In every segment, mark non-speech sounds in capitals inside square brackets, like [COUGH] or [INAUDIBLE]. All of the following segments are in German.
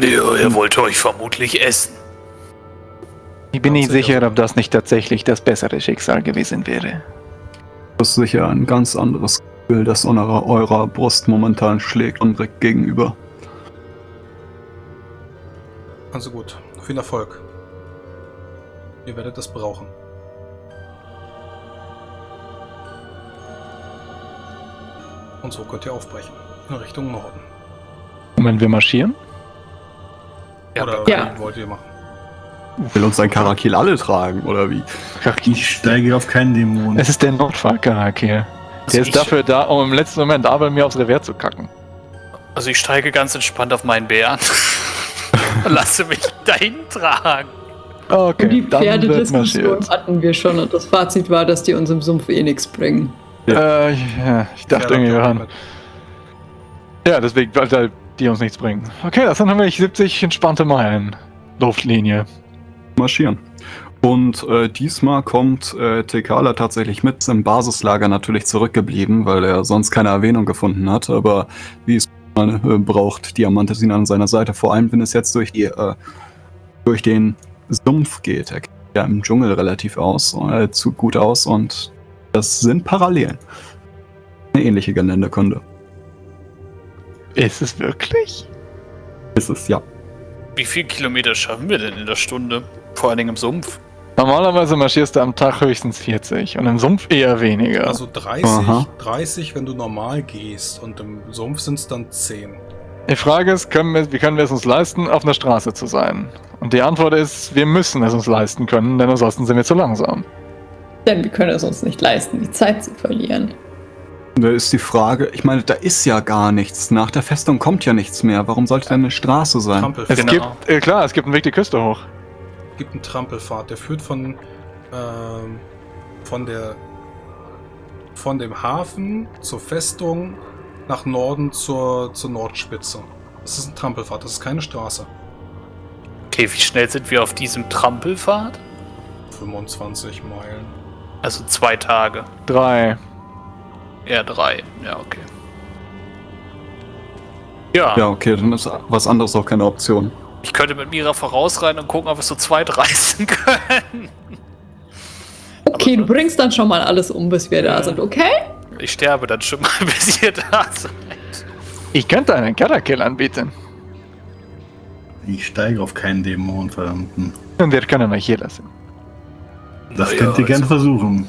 Ja, er wollte euch vermutlich essen. Ich bin nicht sicher, ob das nicht tatsächlich das bessere Schicksal gewesen wäre. Das ist sicher ein ganz anderes Gefühl, das eurer, eurer Brust momentan schlägt und direkt gegenüber. Also gut, viel Erfolg. Ihr werdet das brauchen. Und so könnt ihr aufbrechen. In Richtung Norden. Und wenn wir marschieren? Oder Ja. wie wollt ihr machen? Will uns ein Karakil alle tragen, oder wie? Ich steige auf keinen Dämon. Es ist der Notfallcharakter. Der Also ist ich- dafür da, um im letzten Moment Abel mir aufs Revier zu kacken. Also ich steige ganz entspannt auf meinen Bären. [LAUGHS] Und lasse mich dahin tragen. Okay, Und die Pferdediskussion hatten wir schon und das Fazit war, dass die uns im Sumpf eh nichts bringen. Äh, ich, ja, ich dachte Ja, irgendwie, mit. Ja, deswegen, weil weil die uns nichts bringen. Okay, das sind nämlich 70 entspannte Meilen. Luftlinie. marschieren. Und äh, diesmal kommt äh, Tekala tatsächlich mit im Basislager natürlich zurückgeblieben, weil er sonst keine Erwähnung gefunden hat. Aber wie es äh, braucht Diamantes ihn an seiner Seite, vor allem wenn es jetzt durch die äh, durch den Sumpf geht. Er kennt ja im Dschungel relativ aus, äh, zu gut aus und das sind Parallelen. Eine ähnliche Geländekunde. Ist es wirklich? Ist es ja. Wie viel Kilometer schaffen wir denn in der Stunde? Vor allen Dingen im Sumpf. Normalerweise marschierst du am Tag höchstens 40 und im Sumpf eher weniger. Also 30, Aha. 30, wenn du normal gehst und im Sumpf sind es dann 10. die Frage ist, können wir, wie können wir es uns leisten, auf einer Straße zu sein? Und die Antwort ist, wir müssen es uns leisten können, denn ansonsten sind wir zu langsam. Denn wir können es uns nicht leisten, die Zeit zu verlieren. Da ist die Frage, ich meine, da ist ja gar nichts. Nach der Festung kommt ja nichts mehr. Warum sollte denn eine Straße sein? Es Trampelpfad. Genau. gibt, äh, klar, es gibt einen Weg die Küste hoch. gibt einen Trampelpfad, der führt von, ähm, von der von dem Hafen zur Festung nach Norden zur, zur Nordspitze. Das ist ein Trampelpfad, das ist keine Straße. Okay, wie schnell sind wir auf diesem Trampelpfad? 25 Meilen. Also zwei Tage. Drei. Eher drei. Ja, okay. Ja, Ja, okay, dann ist was anderes auch keine Option. ich könnte mit Mira vorausreiten und gucken, ob wir so zweit reißen können. [LAUGHS] Okay, Aber du bringst dann schon mal alles um, bis wir da sind, okay? Ich sterbe dann schon mal, [LAUGHS] bis ihr da seid. Ich könnte einen Karakill anbieten. Ich steige auf keinen Dämon, verdammten. Und wir können euch hier lassen. Das Naja, könnt ihr gerne also- versuchen.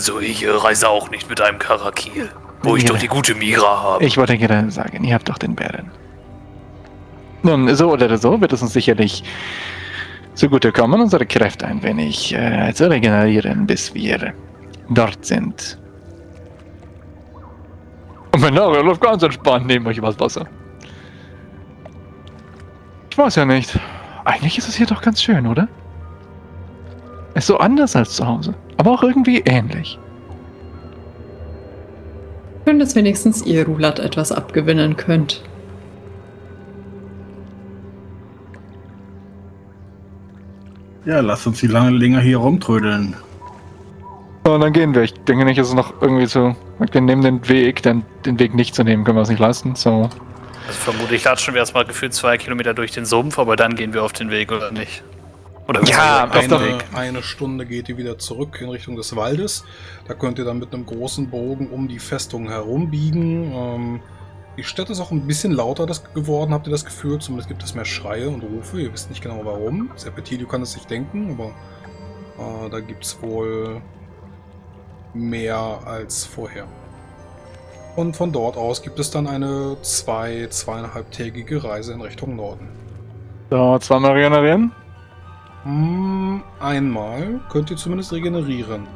Also ich äh, reise auch nicht mit einem Karakil, wo ich Ja. doch die gute Mira habe. Ich wollte gerade sagen, ihr habt doch den Bären. Nun, so oder so wird es uns sicherlich zugutekommen, unsere Kräfte ein wenig äh, zu regenerieren, bis wir dort sind. Und mein Nagel läuft ganz entspannt neben euch übers Wasser. Ich weiß ja nicht. Eigentlich ist es hier doch ganz schön, oder? Ist so anders als zu Hause, aber auch irgendwie ähnlich. Schön, dass wenigstens ihr Rulat etwas abgewinnen könnt. Ja, lasst uns die lange länger hier rumtrödeln. So, dann gehen wir. Ich denke nicht, es noch irgendwie so. Wir nehmen den Weg, denn den Weg nicht zu nehmen, können wir uns nicht leisten. So. Also vermutlich latschen wir erstmal gefühlt zwei Kilometer durch den Sumpf, aber dann gehen wir auf den Weg, oder nicht? Oder Ja, Weg. Eine, eine Stunde geht ihr wieder zurück in Richtung des Waldes. Da könnt ihr dann mit einem großen Bogen um die Festung herumbiegen. Ähm, die Stadt ist auch ein bisschen lauter das geworden, habt ihr das Gefühl? Zumindest gibt es mehr Schreie und Rufe. Ihr wisst nicht genau warum. Serpentilio kann es sich denken, aber äh, da gibt es wohl mehr als vorher. Und von dort aus gibt es dann eine zwei, zweieinhalbtägige Reise in Richtung Norden. So, zweimal regenerieren. Hm, Einmal könnt ihr zumindest regenerieren.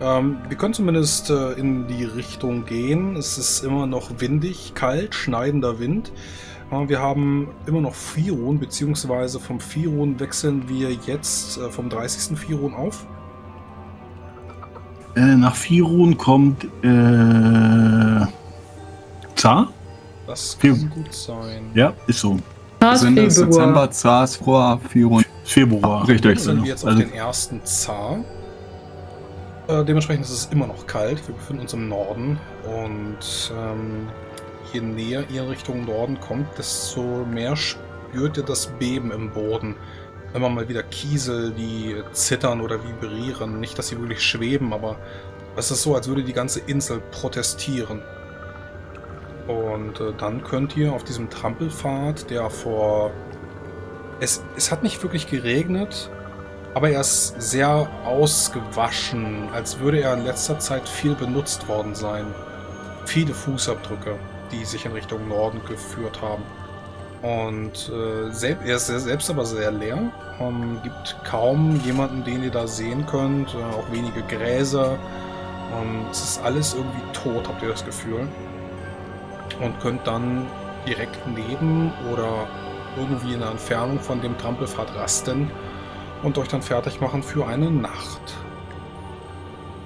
Ähm, wir können zumindest äh, in die Richtung gehen. Es ist immer noch windig, kalt, schneidender Wind. Äh, wir haben immer noch Firon, beziehungsweise vom Firon wechseln wir jetzt äh, vom 30. Firon auf. Äh, nach Firun kommt äh, Zar? Das Fir- kann gut sein. Ja, ist so. Also Ende. Dezember, Zars, Froa, Firun. Februar. Richtig. Jetzt sind wir jetzt auf Also, den ersten Zar. Äh, dementsprechend ist es immer noch kalt. Wir befinden uns im Norden. Und ähm, je näher ihr in Richtung Norden kommt, desto mehr spürt ihr das Beben im Boden. Immer mal wieder Kiesel, die zittern oder vibrieren. Nicht, dass sie wirklich schweben, aber es ist so, als würde die ganze Insel protestieren. Und äh, dann könnt ihr auf diesem Trampelpfad, der vor... Es, es hat nicht wirklich geregnet, aber er ist sehr ausgewaschen, als würde er in letzter Zeit viel benutzt worden sein. Viele Fußabdrücke, die sich in Richtung Norden geführt haben. Und äh, sel er ist selbst aber sehr leer. Ähm, gibt kaum jemanden, den ihr da sehen könnt. Äh, auch wenige Gräser. Ähm, es ist alles irgendwie tot, habt ihr das Gefühl. Und könnt dann direkt neben oder irgendwie in der Entfernung von dem Trampelpfad rasten und euch dann fertig machen für eine Nacht.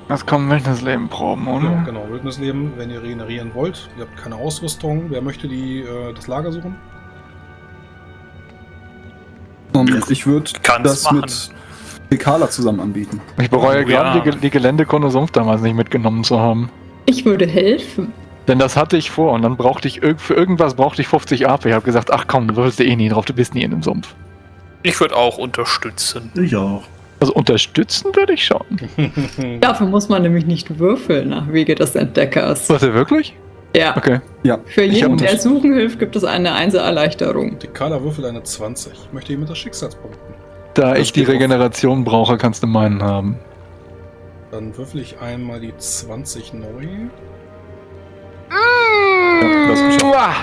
Das kommen Wildnisleben proben, oder? Ja, genau, Wildnisleben, wenn ihr regenerieren wollt. Ihr habt keine Ausrüstung. Wer möchte die, äh, das Lager suchen? Und ich würde das machen. mit Dekala zusammen anbieten. Ich bereue Oh, ja. gerade, die, Ge- die Geländekunde Sumpf damals nicht mitgenommen zu haben. Ich würde helfen. Denn das hatte ich vor und dann brauchte ich irg- für irgendwas brauchte ich 50 AP. Ich habe gesagt, ach komm, du würfelst eh nie drauf, du bist nie in dem Sumpf. Ich würde auch unterstützen. Ich auch. Also unterstützen würde ich schon. [LAUGHS] Dafür muss man nämlich nicht würfeln nach Wege des Entdeckers. Was ihr wirklich? Ja. Okay. Für Ich jeden, der suchen hilft, gibt es eine Einser-Erleichterung. Dekala würfelt eine 20. Möchte jemand das Schicksalspunkten? Da Das ich die geht auf. Regeneration brauche, kannst du meinen haben. Dann würfel ich einmal die 20 neu. Ja,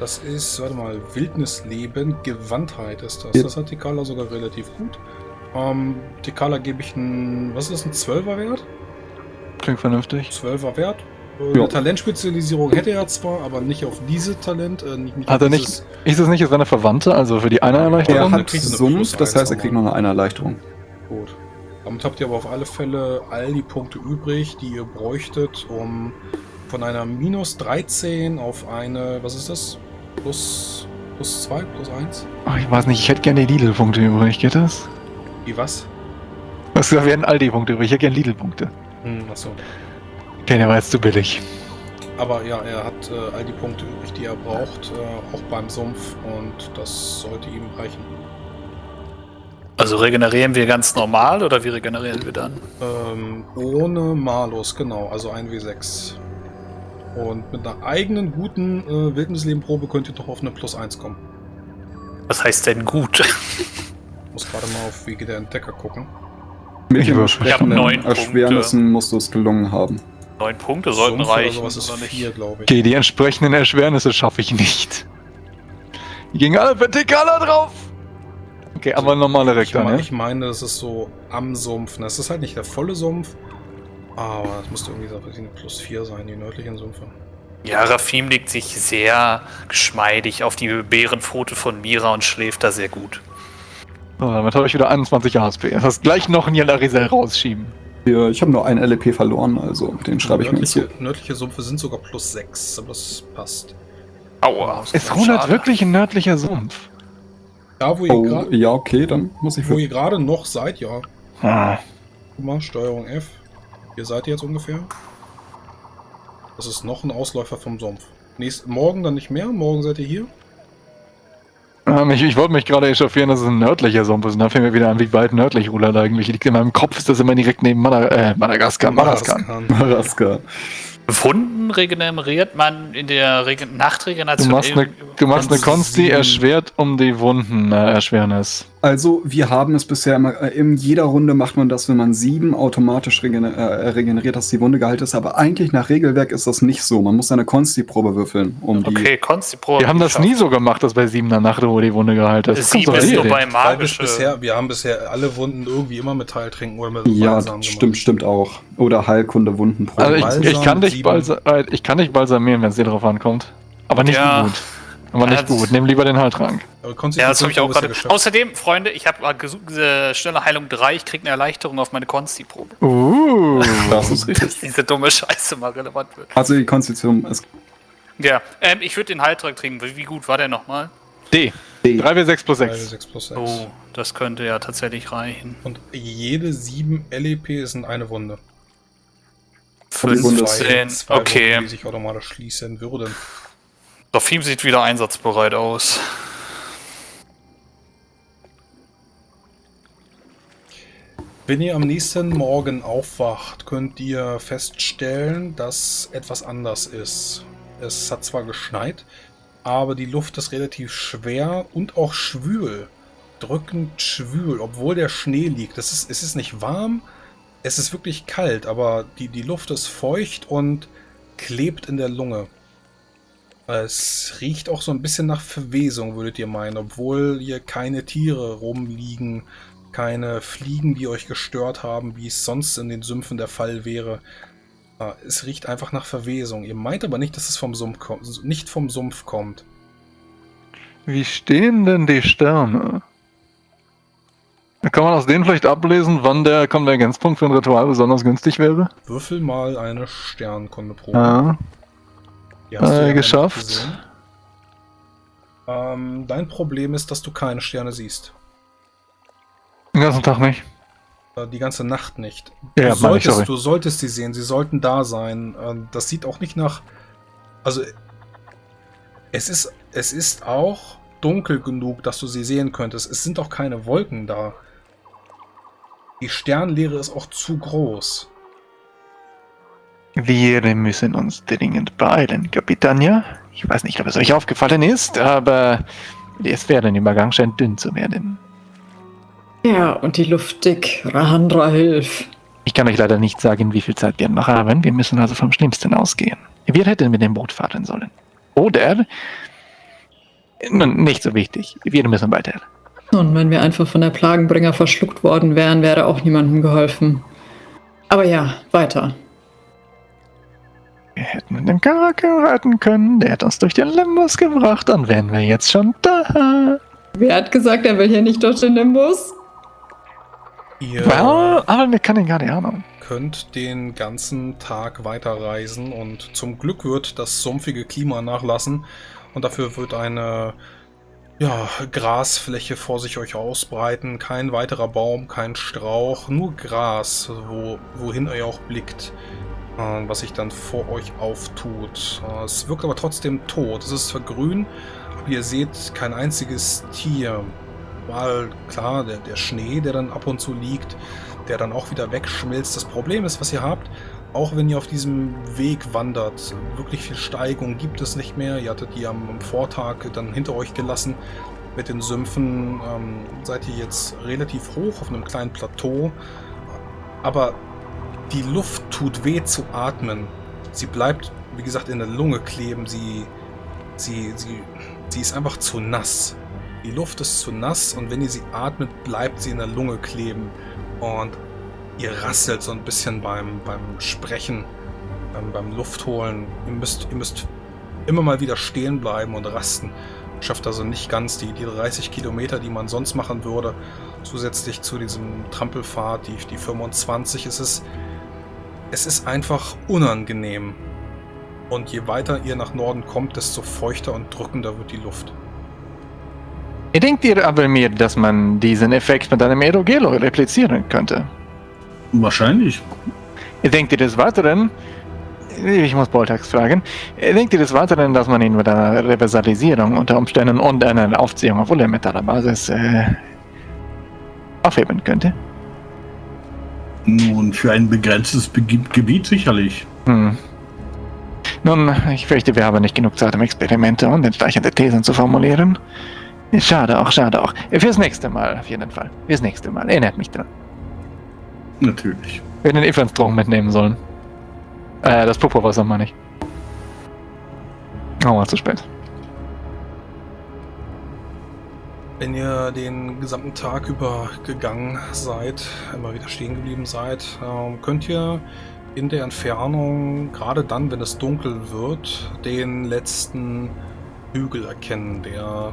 das ist, warte mal, Wildnisleben, Gewandtheit ist das. Ja. Das hat Tekala sogar relativ gut. Ähm, Tekala gebe ich einen, was ist das, ein 12er Wert? Klingt vernünftig. 12er Wert. Äh, Ja. Talentspezialisierung hätte er zwar, aber nicht auf diese Talent. Äh, nicht, nicht Hat er nicht- Ist es nicht seine Verwandte, also für die eine Er Erleichterung? hat er Sumpf, Plus das heißt, er kriegt noch eine Erleichterung. Gut. Damit habt ihr aber auf alle Fälle all die Punkte übrig, die ihr bräuchtet, um von einer minus 13 auf eine, was ist das? Plus, plus 2, plus 1? Ach, ich weiß nicht, ich hätte gerne die Lidl-Punkte übrig, geht das? Wie was? Was wir werden Aldi-Punkte übrig, ich hätte gerne Lidl-Punkte. Hm, achso. Okay, der war jetzt zu billig. Aber ja, er hat äh, all die Punkte übrig, die er braucht, äh, auch beim Sumpf und das sollte ihm reichen. Also regenerieren wir ganz normal oder wie regenerieren wir dann? Ähm, ohne Malus, genau, also ein W6. Und mit einer eigenen guten äh, Wildnislebenprobe könnt ihr doch auf eine Plus 1 kommen. Was heißt denn gut? Muss gerade mal auf Wege der Entdecker gucken. Mit Ich den würfel. Ich hab entsprechenden neun Punkte. Erschwernissen musst du es gelungen haben. Neun Punkte sollten Sumpf oder reichen. sowas ist oder nicht? 4, glaube ich. Okay, die entsprechenden Erschwernisse schaffe ich nicht. Die gingen alle vertikaler drauf. Okay, aber normale Ich, Rektor, mein, ne? ich meine, das ist so am Sumpf. Das ist halt nicht der volle Sumpf, aber es müsste irgendwie so nicht, plus 4 sein, die nördlichen Sümpfe. Ja, Rafim legt sich sehr geschmeidig auf die Bärenpfote von Mira und schläft da sehr gut. So, damit habe ich wieder 21 ASP. Das heißt, gleich noch ein Jalarisel rausschieben. Ja, ich habe nur einen LP verloren, also den schreibe ich mir jetzt nördliche, so. nördliche Sümpfe sind sogar plus 6, aber das passt. Aua. Ist Schade. Runert wirklich ein nördlicher Sumpf? Da, wo ihr Oh, gerade ja, okay, dann muss ich wo ihr gerade noch seid, ja. Ah. Guck mal, Steuerung F. Hier seid ihr jetzt ungefähr. Das ist noch ein Ausläufer vom Sumpf. Nächst, morgen dann nicht mehr, morgen seid ihr hier. Ähm, ich ich wollte mich gerade echauffieren, dass es ein nördlicher Sumpf ist. Und da fällt mir wieder an, wie weit nördlich Rulat eigentlich liegt. In meinem Kopf ist das immer direkt neben Mada äh, Madagaskar. Madagaskar. Madagaskar. Wunden regeneriert man in der Regen Du Nachtregeneration. machst eine, du machst eine Konsti erschwert um die Wunden äh, Erschwernis. Also, wir haben es bisher immer, äh, in jeder Runde macht man das, wenn man sieben automatisch regener äh, regeneriert, dass die Wunde geheilt ist. Aber eigentlich nach Regelwerk ist das nicht so. Man muss eine Konsti-Probe würfeln, um die. Okay, Konsti-Probe. Wir haben das nie so gemacht, dass bei siebener Nacht, wo die Wunde geheilt ist. Das Sieben ist nur hin. bei magische. bisher, wir haben bisher alle Wunden irgendwie immer mit Heiltränken oder mit Ja, Balsam stimmt, gemacht. stimmt auch. Oder Heilkunde, Wundenprobe. Also ich, Balsam, ich, kann dich sieben. balsa äh, ich kann dich balsamieren, wenn es dir drauf ankommt. Aber nicht Ja. gut. Aber nicht gut. Nimm lieber den Heiltrank. Aber Ja, das habe ich auch gerade. geschafft. Außerdem, Freunde, ich habe äh, schnelle Heilung 3, ich kriege eine Erleichterung auf meine Konsti-Probe. Uh. [LAUGHS] das ist [LAUGHS] richtig. Diese dumme Scheiße mal relevant wird. Also die Konstitution ist Ja, ähm, ich würde den Heiltrank trinken. Wie wie gut war der nochmal? D. D. 3W6 plus 6. 6 plus 6. Oh, das könnte ja tatsächlich reichen. Und jede 7 LEP sind eine Wunde. die Wunde 15, Zwei Wunden, okay. die sich automatisch schließen würden. Morphim sieht wieder einsatzbereit aus. Wenn ihr am nächsten Morgen aufwacht, könnt ihr feststellen, dass etwas anders ist. Es hat zwar geschneit, aber die Luft ist relativ schwer und auch schwül. Drückend schwül, obwohl der Schnee liegt. Es ist, es ist nicht warm, es ist wirklich kalt, aber die, die Luft ist feucht und klebt in der Lunge. Es riecht auch so ein bisschen nach Verwesung, würdet ihr meinen, obwohl hier keine Tiere rumliegen, keine Fliegen, die euch gestört haben, wie es sonst in den Sümpfen der Fall wäre. Äh, Es riecht einfach nach Verwesung. Ihr meint aber nicht, dass es vom Sumpf kommt, nicht vom Sumpf kommt. Wie stehen denn die Sterne? Kann man aus denen vielleicht ablesen, wann der Konvergenzpunkt für ein Ritual besonders günstig wäre? Würfel mal eine Sternkundeprobe. Ja, äh, ja geschafft. Ähm, dein Problem ist, dass du keine Sterne siehst. den ganzen Tag nicht. Die ganze Nacht nicht. Ja, du, ich, solltest, sorry. du solltest sie sehen, sie sollten da sein. Ähm, Das sieht auch nicht nach. Also, es ist, es ist auch dunkel genug, dass du sie sehen könntest. Es sind auch keine Wolken da. Die Sternleere ist auch zu groß. Wir müssen uns dringend beeilen, Kapitania. Ich weiß nicht, ob es euch aufgefallen ist, aber der Sphärenübergang scheint dünn zu werden. Ja, und die Luft dick. Rahandra, hilf. Ich kann euch leider nicht sagen, wie viel Zeit wir noch haben. Wir müssen also vom Schlimmsten ausgehen. Wir hätten mit dem Boot fahren sollen. Oder... Nun, nicht so wichtig. Wir müssen weiter. Und wenn wir einfach von der Plagenbringer verschluckt worden wären, wäre auch niemandem geholfen. Aber ja, weiter. Wir hätten mit dem Karakel reiten können. Der hat uns durch den Limbus gebracht. Dann wären wir jetzt schon da. Wer hat gesagt, er will hier nicht durch den Nimbus? Ihr Well, aber mir kann ich gar nicht Ahnung. könnt den ganzen Tag weiterreisen und zum Glück wird das sumpfige Klima nachlassen und dafür wird eine ja, Grasfläche vor sich euch ausbreiten. Kein weiterer Baum, kein Strauch, nur Gras, wo, wohin ihr auch blickt, äh, was sich dann vor euch auftut. Äh, es wirkt aber trotzdem tot. Es ist zwar grün, aber ihr seht kein einziges Tier. Mal klar, der, der Schnee, der dann ab und zu liegt, der dann auch wieder wegschmilzt. Das Problem ist, was ihr habt, auch wenn ihr auf diesem Weg wandert, wirklich viel Steigung gibt es nicht mehr. Ihr hattet die am, Vortag dann hinter euch gelassen. Mit den Sümpfen ähm, seid ihr jetzt relativ hoch auf einem kleinen Plateau. Aber die Luft tut weh zu atmen. Sie bleibt, wie gesagt, in der Lunge kleben. Sie, sie, sie, sie ist einfach zu nass. Die Luft ist zu nass und wenn ihr sie atmet, bleibt sie in der Lunge kleben. Und ihr rasselt so ein bisschen beim, beim Sprechen, beim, beim Luftholen. Ihr müsst, ihr müsst immer mal wieder stehen bleiben und rasten. Schafft also nicht ganz die, die 30 Kilometer, die man sonst machen würde. Zusätzlich zu diesem Trampelfahrt, die, die 25. Es ist, es ist einfach unangenehm. Und je weiter ihr nach Norden kommt, desto feuchter und drückender wird die Luft. Denkt ihr aber mir, dass man diesen Effekt mit einem Aerogelo replizieren könnte? Wahrscheinlich. Denkt ihr des Weiteren, ich muss Boltax fragen, denkt ihr des Weiteren, dass man ihn mit einer Reversalisierung unter Umständen und einer Aufziehung auf ulemetaller Basis äh, aufheben könnte? Nun, für ein begrenztes Bege Gebiet sicherlich. Hm. Nun, ich fürchte, wir haben nicht genug Zeit, um Experimente und entsprechende Thesen zu formulieren. Schade auch, schade auch. Fürs nächste Mal, auf jeden Fall. Fürs nächste Mal. Erinnert mich dran. Natürlich. Wir hätten den Evans-Drogen mitnehmen sollen. Äh, das Purpurwasser meine ich. Oh, war zu spät. Wenn ihr den gesamten Tag über gegangen seid, immer wieder stehen geblieben seid, ähm, könnt ihr in der Entfernung, gerade dann, wenn es dunkel wird, den letzten Hügel erkennen, der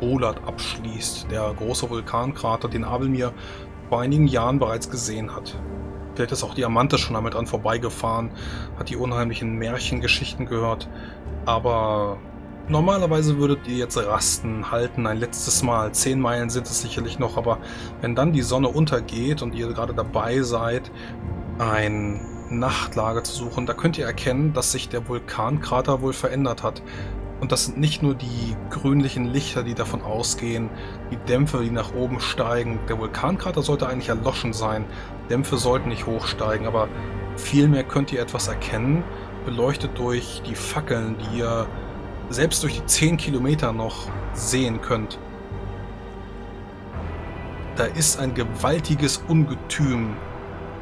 Olat abschließt. Der große Vulkankrater, den Abelmir vor einigen Jahren bereits gesehen hat. Vielleicht ist auch Diamante schon damit dran vorbeigefahren, hat die unheimlichen Märchengeschichten gehört, aber Normalerweise würdet ihr jetzt rasten, halten, ein letztes Mal. Zehn Meilen sind es sicherlich noch, aber wenn dann die Sonne untergeht und ihr gerade dabei seid, ein Nachtlager zu suchen, da könnt ihr erkennen, dass sich der Vulkankrater wohl verändert hat. Und das sind nicht nur die grünlichen Lichter, die davon ausgehen, die Dämpfe, die nach oben steigen. Der Vulkankrater sollte eigentlich erloschen sein. Dämpfe sollten nicht hochsteigen, aber vielmehr könnt ihr etwas erkennen, beleuchtet durch die Fackeln, die ihr selbst durch die 10 Kilometer noch sehen könnt. Da ist ein gewaltiges Ungetüm,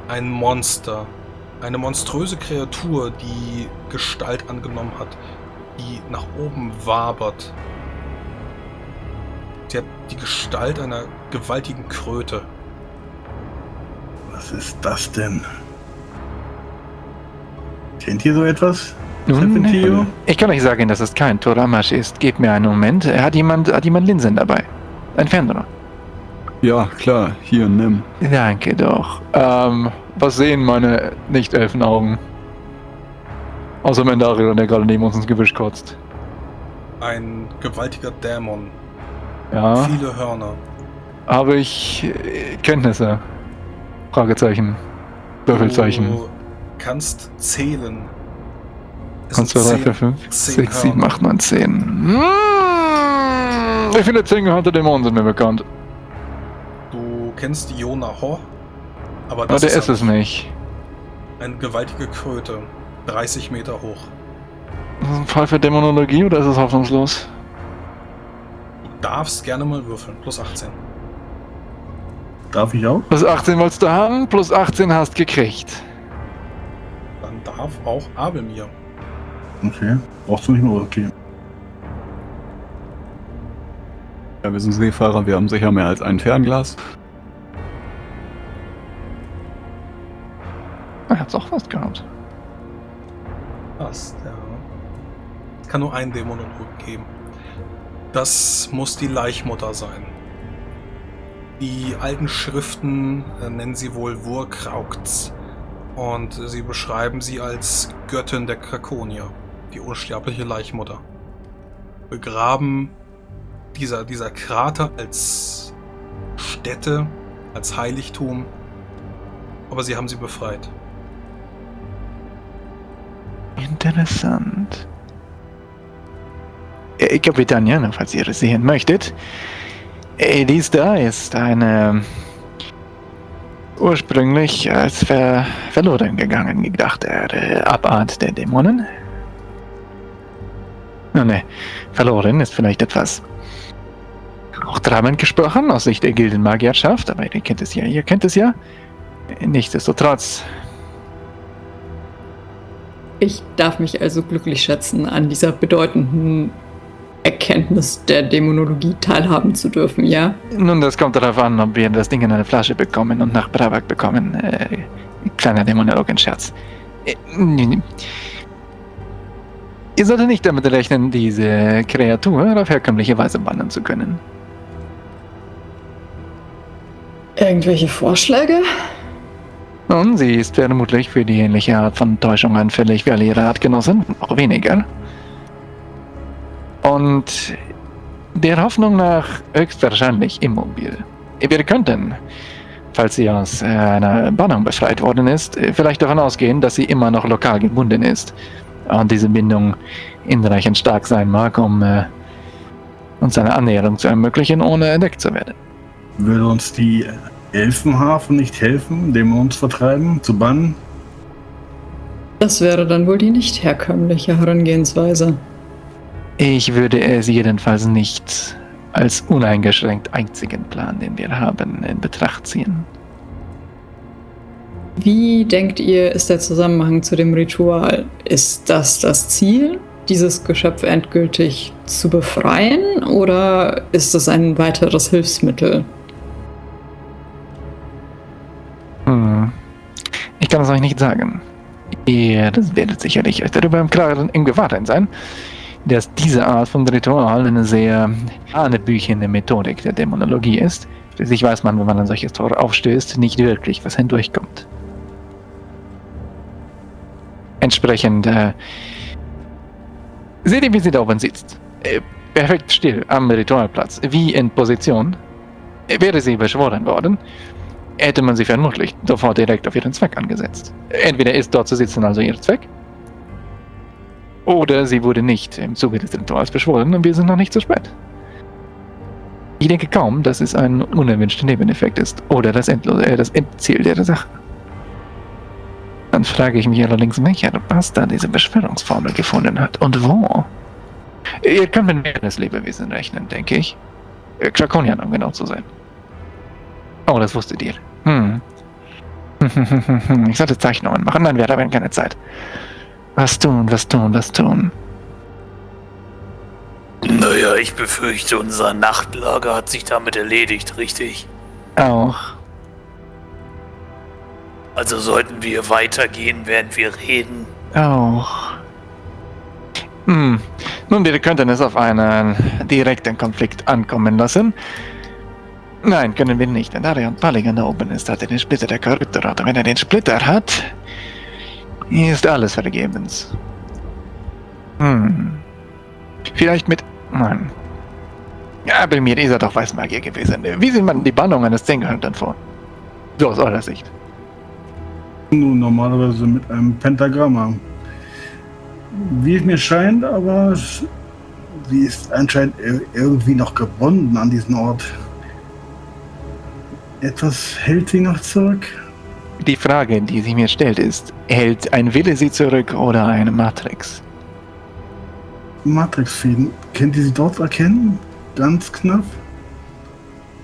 ein Monster, eine monströse Kreatur, die Gestalt angenommen hat, die nach oben wabert. Sie hat die Gestalt einer gewaltigen Kröte. Was ist das denn? Kennt ihr so etwas? Nun, Serpentio? ich kann euch sagen, dass es kein Toramasch ist. Gebt mir einen Moment. Hat jemand, hat jemand Linsen dabei? Ein Fernrohr. Ja, klar, hier, nimm. Danke doch. Ähm, was sehen meine Nicht-Elfenaugen? Außer Mendario, der gerade neben uns ins Gebüsch kotzt. Ein gewaltiger Dämon. Ja, Viele Hörner. habe ich äh, Kenntnisse? Fragezeichen. Würfelzeichen. Du kannst zählen. Es 1, 2, sind 3, 4, zehn- 5, zehn 6, 7, Hörner. 8, 9, 10. Hm, Wie viele zehn gehörnte Dämonen sind mir bekannt? Du kennst Iona Ho, aber Aber das der ist ist es nicht. eine gewaltige Kröte. 30 Meter hoch. Ist das ein Fall für Dämonologie oder ist es hoffnungslos? Du darfst gerne mal würfeln. Plus 18. Darf ich auch? Plus 18 wolltest du haben, plus 18 hast gekriegt. Dann darf auch Abelmir. Okay. Brauchst du nicht mehr okay. Ja, wir sind Seefahrer, wir haben sicher mehr als ein Fernglas. Er hat's auch fast gehabt. Passt, ja. Es kann nur einen Dämonologen geben. Das muss die Leichmutter sein. Die alten Schriften äh, nennen sie wohl Wurkraukts. Und sie beschreiben sie als Göttin der Krakonier, die unsterbliche Leichmutter. Begraben dieser, dieser Krater als Stätte, als Heiligtum. Aber sie haben sie befreit. Interessant. Äh, Kapitän Jana, falls ihr es sehen möchtet. Äh, Dies da ist eine ursprünglich als ver verloren gegangen gedachte äh, Abart der Dämonen. Nun, ne, verloren ist vielleicht etwas auch treibend gesprochen aus Sicht der Gildenmagierschaft, aber ihr kennt es ja, ihr kennt es ja. Nichtsdestotrotz Ich darf mich also glücklich schätzen, an dieser bedeutenden Erkenntnis der Dämonologie teilhaben zu dürfen, ja? Nun, das kommt darauf an, ob wir das Ding in eine Flasche bekommen und nach Bravak bekommen. Äh, kleiner Dämonologenscherz. Äh, Ihr solltet nicht damit rechnen, diese Kreatur auf herkömmliche Weise bannen zu können. Irgendwelche Vorschläge? Nun, sie ist vermutlich für die ähnliche Art von Täuschung anfällig wie alle ihre Artgenossen, auch weniger. Und der Hoffnung nach höchstwahrscheinlich immobil. Wir könnten, falls sie aus äh, einer Bannung befreit worden ist, vielleicht davon ausgehen, dass sie immer noch lokal gebunden ist. Und diese Bindung hinreichend stark sein mag, um äh, uns eine Annäherung zu ermöglichen, ohne entdeckt zu werden. Würde uns die Elfenhafen nicht helfen, Dämons vertreiben, zu bannen? Das wäre dann wohl die nicht herkömmliche Herangehensweise. Ich würde es jedenfalls nicht als uneingeschränkt einzigen Plan, den wir haben, in Betracht ziehen. Wie denkt ihr, ist der Zusammenhang zu dem Ritual? Ist das das Ziel, dieses Geschöpf endgültig zu befreien, oder ist es ein weiteres Hilfsmittel? Kann es euch nicht sagen. Ihr werdet sicherlich euch darüber im Klaren im Gewahrsein sein, dass diese Art von Ritual eine sehr hanebüchende Methodik der Dämonologie ist. Schließlich weiß man, wenn man ein solches Tor aufstößt, nicht wirklich, was hindurchkommt. Entsprechend, äh, seht ihr, wie sie da oben sitzt? Äh, perfekt still am Ritualplatz, wie in Position. Wäre sie beschworen worden, hätte man sie vermutlich sofort direkt auf ihren Zweck angesetzt. Entweder ist dort zu sitzen also ihr Zweck, Oder sie wurde nicht im Zuge des Rituals beschworen und wir sind noch nicht zu spät. Ich denke kaum, dass es ein unerwünschter Nebeneffekt ist oder das, Endlose, äh, das Endziel der Sache. Dann frage ich mich allerdings, welcher Bastard diese Beschwörungsformel gefunden hat und wo. Ihr könnt mit mehreren Lebewesen rechnen, denke ich. Äh, Krakonian, um genau zu sein. Oh, das wusstet ihr. Hm. [LAUGHS] Ich sollte Zeichnungen machen, nein, wir haben keine Zeit. Was tun, was tun, was tun. Naja, ich befürchte, unser Nachtlager hat sich damit erledigt, richtig? Auch. Also sollten wir weitergehen, während wir reden. Auch. Hm. Nun, wir könnten es auf einen direkten Konflikt ankommen lassen. Nein, können wir nicht. Denn Darion Palligan da oben ist, hat er den Splitter der Korruptorat. Und wenn er den Splitter hat, ist alles vergebens. Hm. Vielleicht mit. Nein. Ja, bei mir ist er doch Weißmagier gewesen. Wie sieht man die Bannung eines Zehngehaltern vor? So aus eurer Sicht. Nun, normalerweise mit einem Pentagramm. Wie es mir scheint, aber sie ist anscheinend ir- irgendwie noch gebunden an diesen Ort. Etwas hält sie noch zurück. Die Frage, die sich mir stellt, ist: Hält ein Wille sie zurück oder eine Matrix? Matrixfäden. Könnt ihr sie dort erkennen? Ganz knapp.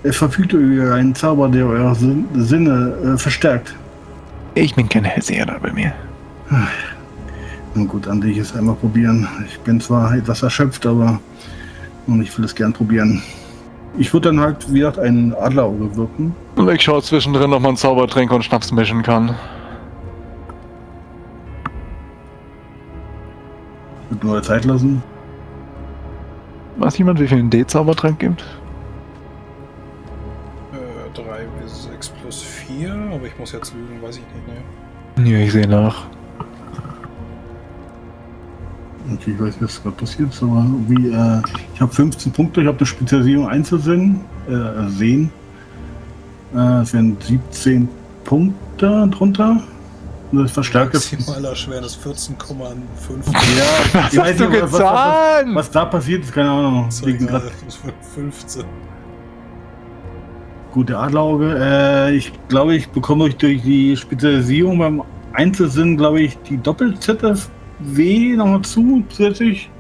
Er verfügt über einen Zauber, der eure Sin Sinne äh, verstärkt. Ich bin kein Hellseher bei mir. Na gut, dann will ich es einmal probieren. Ich bin zwar etwas erschöpft, aber und ich will es gern probieren. Ich würde dann halt, wie gesagt, einen Adlerauge wirken. Und ich schaue zwischendrin, ob man Zaubertränke und Schnaps mischen kann. Wird nur Zeit lassen. Weiß jemand, wie viel ein D-Zaubertrank gibt? Äh, 3 bis 6 plus 4, aber ich muss jetzt lügen, weiß ich nicht, ne? Ja, ich sehe nach. Okay, ich weiß nicht, was gerade passiert ist, aber wie, äh, ich habe 15 Punkte, ich habe eine Spezialisierung Einzelsinn, äh, sehen. Äh, es wären 17 Punkte drunter. Und das verstärkte. Maximaler Schwernis 14,5. Ja, [LAUGHS] Was ich weiß hast du nicht, was, was, was, getan? was da passiert ist, keine Ahnung. Egal, grad- das wird 15. Gute Adlerauge. Äh, ich glaube, ich bekomme durch, durch die Spezialisierung beim Einzelsinn, glaube ich, die Doppel-ZFW nochmal zu, zusätzlich.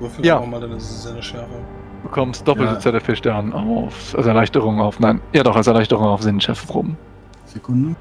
Würfel Ja. auch mal deine Sinneschärfe. Du bekommst doppelte Ja. ZFP Stern auf, als Erleichterung auf, nein, ja doch, als Erleichterung auf Sinnschärfe rum. Sekunde.